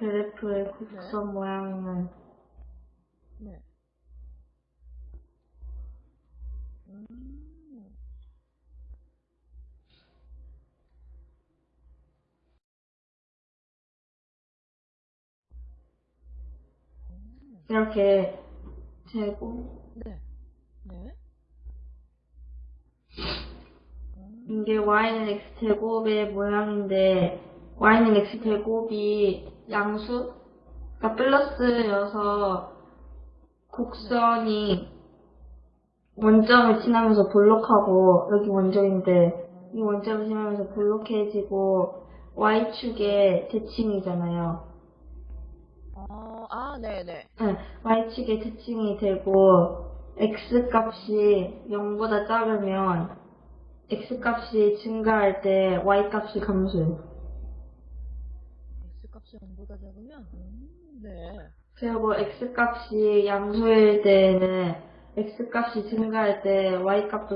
그래프의 곡선 모양은 네. 음. 이렇게 제곱 네. 네. 이게 y는 x 제곱의 모양인데 y는 x 제곱이 양수가 플러스여서 곡선이 원점을 지나면서 볼록하고 여기 원점인데 이 원점을 지나면서 볼록해지고 y축의 대칭이잖아요. 어, 아, 네네. 네, y축의 대칭이 되고 x 값이 0보다 작으면 x 값이 증가할 때 y 값이 감소해요. 0보다 작으면? 음, 네. 그리고 x 값이 양수일 때는 x 값이 증가할 때 y 값도